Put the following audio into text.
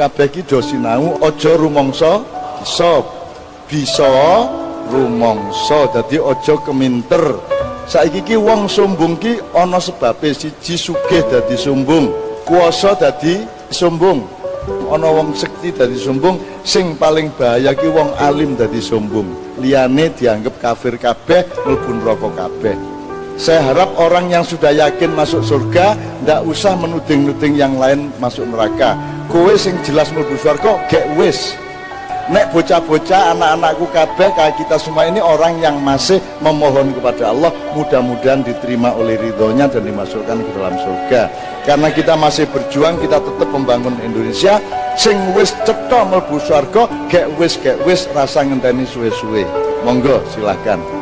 kabeh iki do sinau aja rumangsa. Bisa. Bisa rumangsa. Dadi aja keminter. Saiki ki wong sombong ki ana sebabe siji sugih dadi sombong kuasa dadi sombong ana wong sekti dadi sombong sing paling bahaya ki wong alim dadi sombong liyane dianggap kafir kabeh mlebu neraka kabeh saya harap orang yang sudah yakin masuk surga ndak usah menuding-nuding yang lain masuk neraka. Kowe sing jelas mlebu surga gek wis. Nek bocah-bocah anak-anakku kabeh kita semua ini orang yang masih memohon kepada Allah mudah-mudahan diterima oleh ridhonya dan dimasukkan ke dalam surga. Karena kita masih berjuang kita tetap membangun Indonesia. Sing wis cetha mlebu surga gek wis gek wis rasa ngenteni suwe-suwe. Monggo silahkan